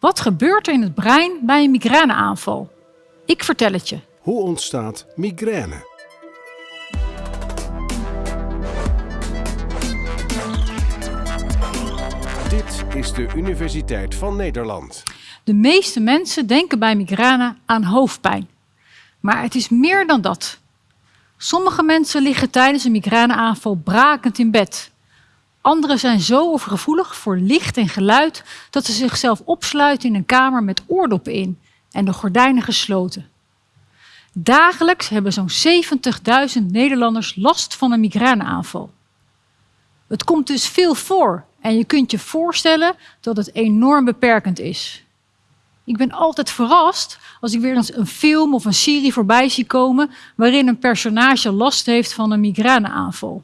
Wat gebeurt er in het brein bij een migraineaanval? Ik vertel het je. Hoe ontstaat migraine? Dit is de Universiteit van Nederland. De meeste mensen denken bij migraine aan hoofdpijn. Maar het is meer dan dat. Sommige mensen liggen tijdens een migraineaanval brakend in bed. Anderen zijn zo overgevoelig voor licht en geluid dat ze zichzelf opsluiten in een kamer met oordoppen in en de gordijnen gesloten. Dagelijks hebben zo'n 70.000 Nederlanders last van een migraineaanval. Het komt dus veel voor en je kunt je voorstellen dat het enorm beperkend is. Ik ben altijd verrast als ik weer eens een film of een serie voorbij zie komen waarin een personage last heeft van een migraineaanval.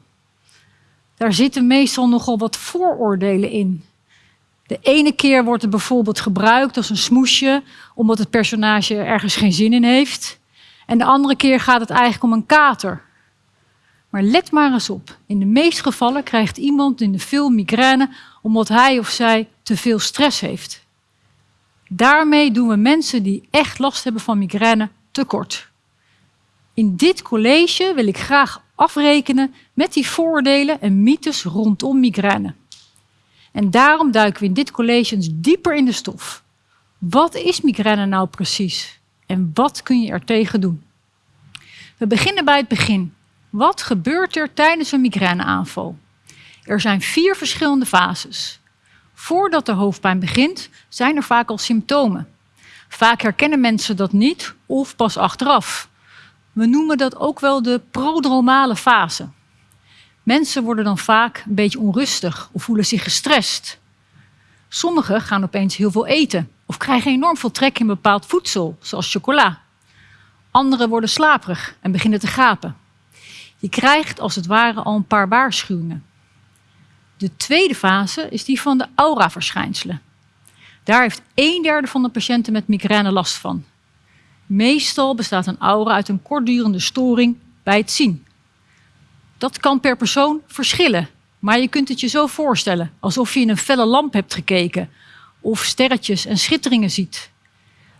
Daar zitten meestal nogal wat vooroordelen in. De ene keer wordt het bijvoorbeeld gebruikt als een smoesje omdat het personage ergens geen zin in heeft. En de andere keer gaat het eigenlijk om een kater. Maar let maar eens op. In de meeste gevallen krijgt iemand in de film migraine omdat hij of zij te veel stress heeft. Daarmee doen we mensen die echt last hebben van migraine tekort. In dit college wil ik graag afrekenen met die vooroordelen en mythes rondom migraine. En daarom duiken we in dit college dieper in de stof. Wat is migraine nou precies? En wat kun je er tegen doen? We beginnen bij het begin. Wat gebeurt er tijdens een migraineaanval? Er zijn vier verschillende fases. Voordat de hoofdpijn begint, zijn er vaak al symptomen. Vaak herkennen mensen dat niet of pas achteraf. We noemen dat ook wel de prodromale fase. Mensen worden dan vaak een beetje onrustig of voelen zich gestrest. Sommigen gaan opeens heel veel eten of krijgen enorm veel trek in bepaald voedsel, zoals chocola. Anderen worden slaperig en beginnen te gapen. Je krijgt als het ware al een paar waarschuwingen. De tweede fase is die van de auraverschijnselen. Daar heeft een derde van de patiënten met migraine last van. Meestal bestaat een aura uit een kortdurende storing bij het zien. Dat kan per persoon verschillen, maar je kunt het je zo voorstellen, alsof je in een felle lamp hebt gekeken of sterretjes en schitteringen ziet.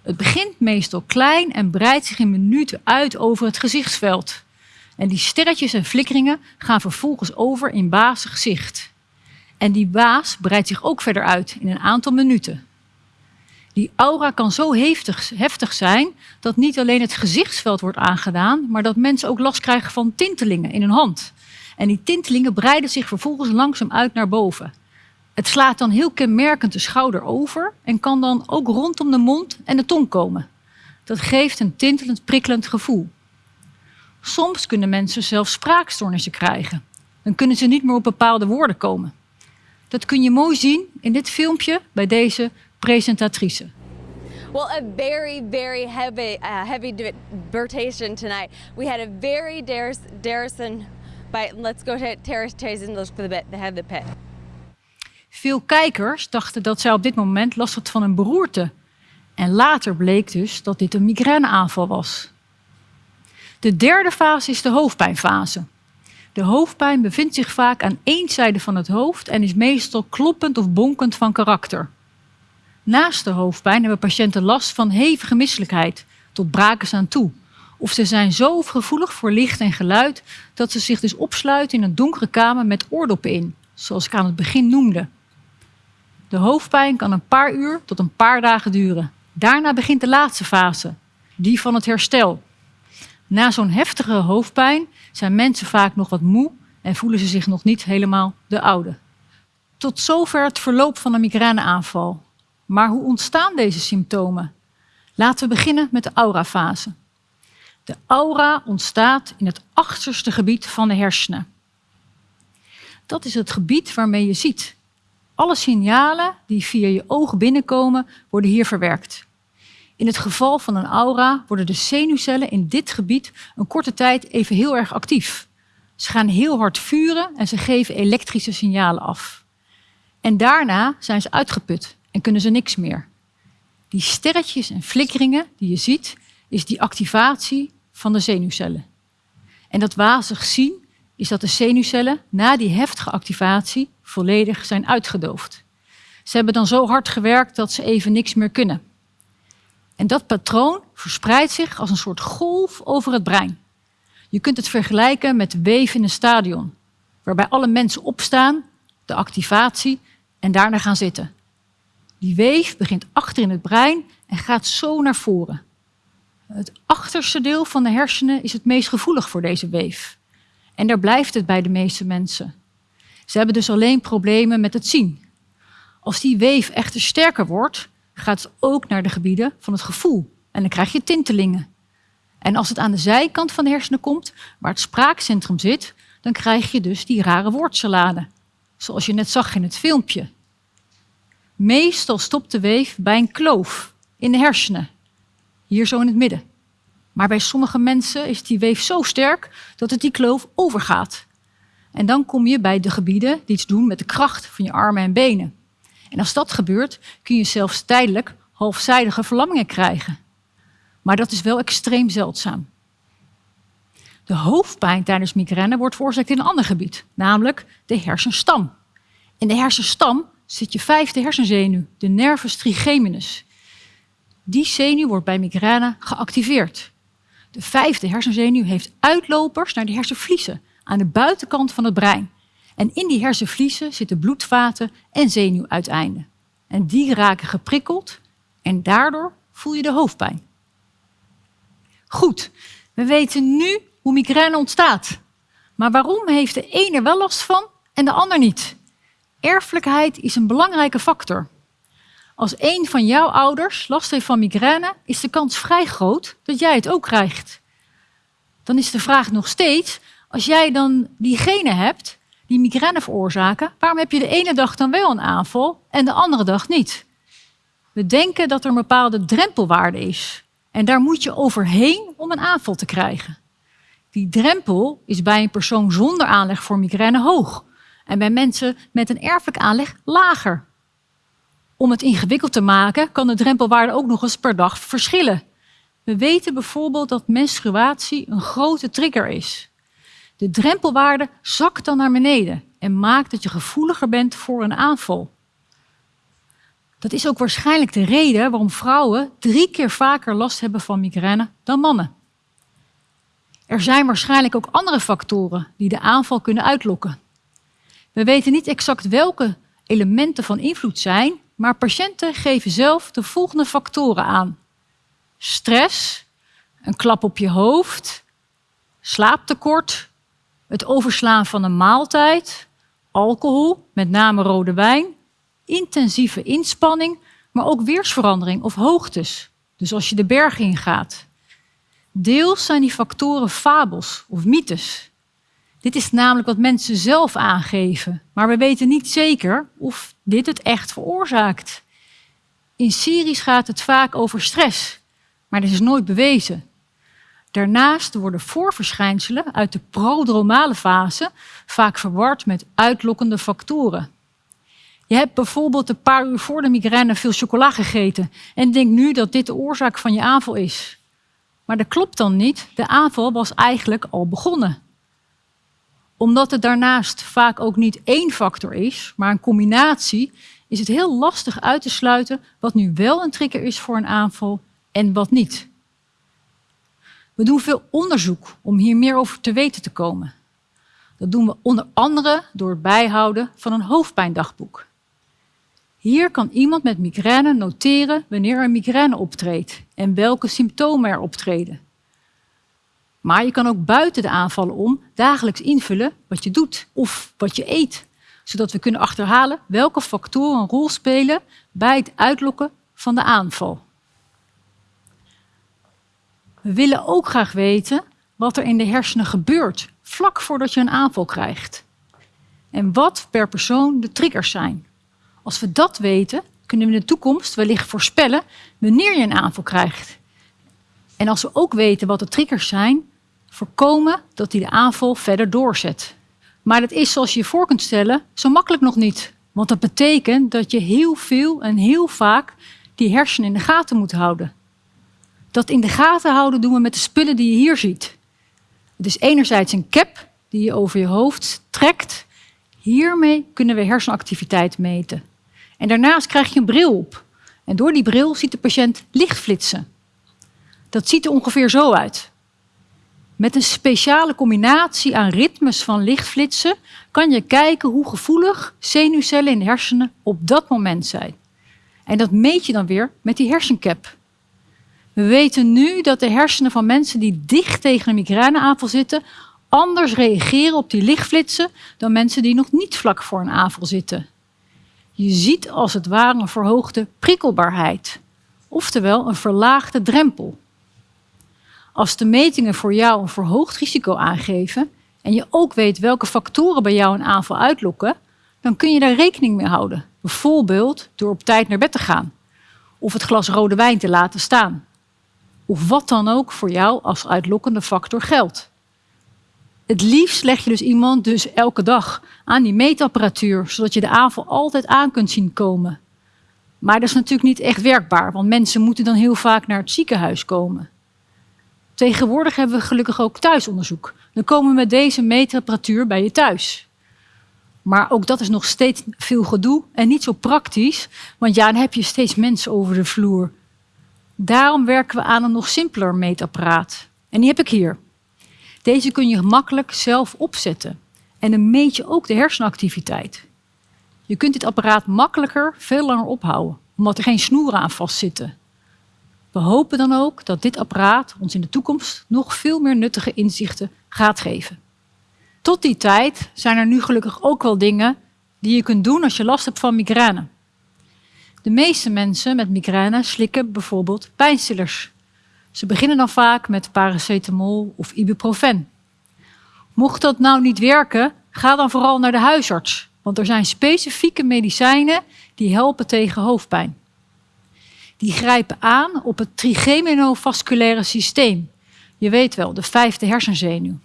Het begint meestal klein en breidt zich in minuten uit over het gezichtsveld. En die sterretjes en flikkeringen gaan vervolgens over in bazig zicht. En die baas breidt zich ook verder uit in een aantal minuten. Die aura kan zo heftig, heftig zijn dat niet alleen het gezichtsveld wordt aangedaan, maar dat mensen ook last krijgen van tintelingen in hun hand. En die tintelingen breiden zich vervolgens langzaam uit naar boven. Het slaat dan heel kenmerkend de schouder over en kan dan ook rondom de mond en de tong komen. Dat geeft een tintelend, prikkelend gevoel. Soms kunnen mensen zelfs spraakstoornissen krijgen. Dan kunnen ze niet meer op bepaalde woorden komen. Dat kun je mooi zien in dit filmpje bij deze presentatrice. Well, a very, very heavy, uh, heavy debatation tonight. We had a very Darrison, but let's go to look for the bit. They have the pit. Veel kijkers dachten dat zij op dit moment last had van een beroerte. En later bleek dus dat dit een migraineaanval was. De derde fase is de hoofdpijnfase. De hoofdpijn bevindt zich vaak aan één zijde van het hoofd en is meestal kloppend of bonkend van karakter. Naast de hoofdpijn hebben patiënten last van hevige misselijkheid, tot brakens aan toe. Of ze zijn zo gevoelig voor licht en geluid dat ze zich dus opsluiten in een donkere kamer met oordoppen in, zoals ik aan het begin noemde. De hoofdpijn kan een paar uur tot een paar dagen duren. Daarna begint de laatste fase, die van het herstel. Na zo'n heftige hoofdpijn zijn mensen vaak nog wat moe en voelen ze zich nog niet helemaal de oude. Tot zover het verloop van een migraineaanval. Maar hoe ontstaan deze symptomen? Laten we beginnen met de aurafase. De aura ontstaat in het achterste gebied van de hersenen. Dat is het gebied waarmee je ziet. Alle signalen die via je ogen binnenkomen, worden hier verwerkt. In het geval van een aura worden de zenuwcellen in dit gebied een korte tijd even heel erg actief. Ze gaan heel hard vuren en ze geven elektrische signalen af. En daarna zijn ze uitgeput en kunnen ze niks meer. Die sterretjes en flikkeringen die je ziet, is die activatie van de zenuwcellen. En dat wazig zien is dat de zenuwcellen na die heftige activatie volledig zijn uitgedoofd. Ze hebben dan zo hard gewerkt dat ze even niks meer kunnen. En dat patroon verspreidt zich als een soort golf over het brein. Je kunt het vergelijken met weef in een stadion, waarbij alle mensen opstaan, de activatie en daarna gaan zitten. Die weef begint achter in het brein en gaat zo naar voren. Het achterste deel van de hersenen is het meest gevoelig voor deze weef. En daar blijft het bij de meeste mensen. Ze hebben dus alleen problemen met het zien. Als die weef echter sterker wordt, gaat het ook naar de gebieden van het gevoel. En dan krijg je tintelingen. En als het aan de zijkant van de hersenen komt, waar het spraakcentrum zit, dan krijg je dus die rare woordsalade. Zoals je net zag in het filmpje. Meestal stopt de weef bij een kloof in de hersenen. Hier zo in het midden. Maar bij sommige mensen is die weef zo sterk dat het die kloof overgaat. En dan kom je bij de gebieden die iets doen met de kracht van je armen en benen. En als dat gebeurt, kun je zelfs tijdelijk halfzijdige verlammingen krijgen. Maar dat is wel extreem zeldzaam. De hoofdpijn tijdens migraine wordt veroorzaakt in een ander gebied, namelijk de hersenstam. In de hersenstam zit je vijfde hersenzenuw, de nervus trigeminus. Die zenuw wordt bij migraine geactiveerd. De vijfde hersenzenuw heeft uitlopers naar de hersenvliezen aan de buitenkant van het brein. En in die hersenvliezen zitten bloedvaten en zenuwuiteinden. En die raken geprikkeld en daardoor voel je de hoofdpijn. Goed, we weten nu hoe migraine ontstaat. Maar waarom heeft de ene wel last van en de ander niet? Erfelijkheid is een belangrijke factor. Als een van jouw ouders last heeft van migraine, is de kans vrij groot dat jij het ook krijgt. Dan is de vraag nog steeds, als jij dan die genen hebt die migraine veroorzaken, waarom heb je de ene dag dan wel een aanval en de andere dag niet? We denken dat er een bepaalde drempelwaarde is. En daar moet je overheen om een aanval te krijgen. Die drempel is bij een persoon zonder aanleg voor migraine hoog. En bij mensen met een erfelijk aanleg lager. Om het ingewikkeld te maken, kan de drempelwaarde ook nog eens per dag verschillen. We weten bijvoorbeeld dat menstruatie een grote trigger is. De drempelwaarde zakt dan naar beneden en maakt dat je gevoeliger bent voor een aanval. Dat is ook waarschijnlijk de reden waarom vrouwen drie keer vaker last hebben van migraine dan mannen. Er zijn waarschijnlijk ook andere factoren die de aanval kunnen uitlokken. We weten niet exact welke elementen van invloed zijn, maar patiënten geven zelf de volgende factoren aan. Stress, een klap op je hoofd, slaaptekort, het overslaan van een maaltijd, alcohol, met name rode wijn, intensieve inspanning, maar ook weersverandering of hoogtes. Dus als je de bergen ingaat. Deels zijn die factoren fabels of mythes. Dit is namelijk wat mensen zelf aangeven, maar we weten niet zeker of dit het echt veroorzaakt. In series gaat het vaak over stress, maar dit is nooit bewezen. Daarnaast worden voorverschijnselen uit de prodromale fase vaak verward met uitlokkende factoren. Je hebt bijvoorbeeld een paar uur voor de migraine veel chocola gegeten en denkt nu dat dit de oorzaak van je aanval is. Maar dat klopt dan niet. De aanval was eigenlijk al begonnen. Omdat het daarnaast vaak ook niet één factor is, maar een combinatie, is het heel lastig uit te sluiten wat nu wel een trigger is voor een aanval en wat niet. We doen veel onderzoek om hier meer over te weten te komen. Dat doen we onder andere door het bijhouden van een hoofdpijndagboek. Hier kan iemand met migraine noteren wanneer er migraine optreedt en welke symptomen er optreden. Maar je kan ook buiten de aanvallen om dagelijks invullen wat je doet of wat je eet, zodat we kunnen achterhalen welke factoren een rol spelen bij het uitlokken van de aanval. We willen ook graag weten wat er in de hersenen gebeurt vlak voordat je een aanval krijgt. En wat per persoon de triggers zijn. Als we dat weten, kunnen we in de toekomst wellicht voorspellen wanneer je een aanval krijgt. En als we ook weten wat de triggers zijn, voorkomen dat die de aanval verder doorzet. Maar dat is, zoals je je voor kunt stellen, zo makkelijk nog niet. Want dat betekent dat je heel veel en heel vaak die hersenen in de gaten moet houden. Dat in de gaten houden doen we met de spullen die je hier ziet. Het is enerzijds een cap die je over je hoofd trekt. Hiermee kunnen we hersenactiviteit meten. En daarnaast krijg je een bril op. En door die bril ziet de patiënt lichtflitsen. Dat ziet er ongeveer zo uit. Met een speciale combinatie aan ritmes van lichtflitsen kan je kijken hoe gevoelig zenuwcellen in de hersenen op dat moment zijn. En dat meet je dan weer met die hersencap. We weten nu dat de hersenen van mensen die dicht tegen een migraineaanval zitten anders reageren op die lichtflitsen dan mensen die nog niet vlak voor een aanval zitten. Je ziet als het ware een verhoogde prikkelbaarheid, oftewel een verlaagde drempel. Als de metingen voor jou een verhoogd risico aangeven en je ook weet welke factoren bij jou een aanval uitlokken, dan kun je daar rekening mee houden. Bijvoorbeeld door op tijd naar bed te gaan of het glas rode wijn te laten staan. Of wat dan ook voor jou als uitlokkende factor geldt. Het liefst leg je dus iemand dus elke dag aan die meetapparatuur, zodat je de aanval altijd aan kunt zien komen. Maar dat is natuurlijk niet echt werkbaar, want mensen moeten dan heel vaak naar het ziekenhuis komen. Tegenwoordig hebben we gelukkig ook thuisonderzoek. Dan komen we met deze meetapparatuur bij je thuis. Maar ook dat is nog steeds veel gedoe en niet zo praktisch, want ja, dan heb je steeds mensen over de vloer. Daarom werken we aan een nog simpeler meetapparaat. En die heb ik hier. Deze kun je gemakkelijk zelf opzetten. En dan meet je ook de hersenactiviteit. Je kunt dit apparaat makkelijker veel langer ophouden, omdat er geen snoeren aan vastzitten. We hopen dan ook dat dit apparaat ons in de toekomst nog veel meer nuttige inzichten gaat geven. Tot die tijd zijn er nu gelukkig ook wel dingen die je kunt doen als je last hebt van migraine. De meeste mensen met migraine slikken bijvoorbeeld pijnstillers. Ze beginnen dan vaak met paracetamol of ibuprofen. Mocht dat nou niet werken, ga dan vooral naar de huisarts, want er zijn specifieke medicijnen die helpen tegen hoofdpijn. Die grijpen aan op het trigeminofasculaire systeem. Je weet wel, de vijfde hersenzenuw.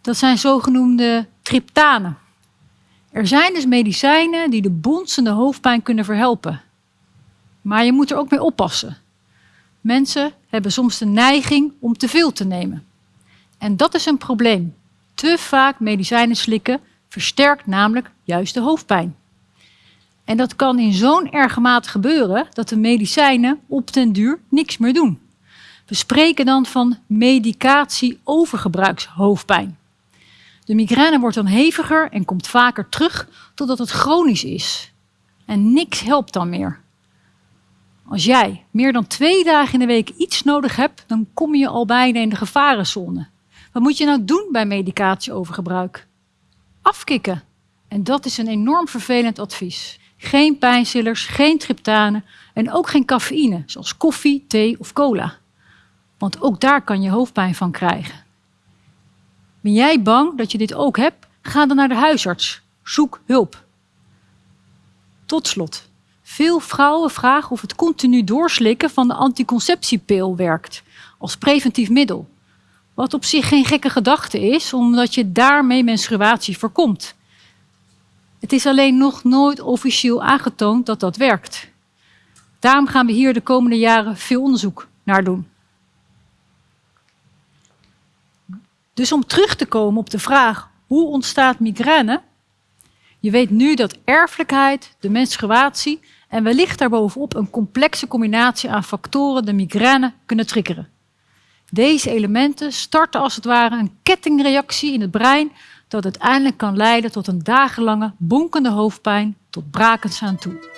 Dat zijn zogenoemde triptanen. Er zijn dus medicijnen die de bonzende hoofdpijn kunnen verhelpen. Maar je moet er ook mee oppassen. Mensen hebben soms de neiging om te veel te nemen. En dat is een probleem. Te vaak medicijnen slikken versterkt namelijk juist de hoofdpijn. En dat kan in zo'n erge mate gebeuren dat de medicijnen op den duur niks meer doen. We spreken dan van medicatie-overgebruikshoofdpijn. De migraine wordt dan heviger en komt vaker terug totdat het chronisch is. En niks helpt dan meer. Als jij meer dan twee dagen in de week iets nodig hebt, dan kom je al bijna in de gevarenzone. Wat moet je nou doen bij medicatieovergebruik? Afkikken. En dat is een enorm vervelend advies. Geen pijnstillers, geen triptanen en ook geen cafeïne, zoals koffie, thee of cola. Want ook daar kan je hoofdpijn van krijgen. Ben jij bang dat je dit ook hebt? Ga dan naar de huisarts. Zoek hulp. Tot slot. Veel vrouwen vragen of het continu doorslikken van de anticonceptiepil werkt als preventief middel. Wat op zich geen gekke gedachte is, omdat je daarmee menstruatie voorkomt. Het is alleen nog nooit officieel aangetoond dat dat werkt. Daarom gaan we hier de komende jaren veel onderzoek naar doen. Dus om terug te komen op de vraag hoe ontstaat migraine? Je weet nu dat erfelijkheid, de menstruatie en wellicht daarbovenop een complexe combinatie aan factoren de migraine kunnen triggeren. Deze elementen starten als het ware een kettingreactie in het brein dat uiteindelijk kan leiden tot een dagenlange bonkende hoofdpijn tot brakens aan toe.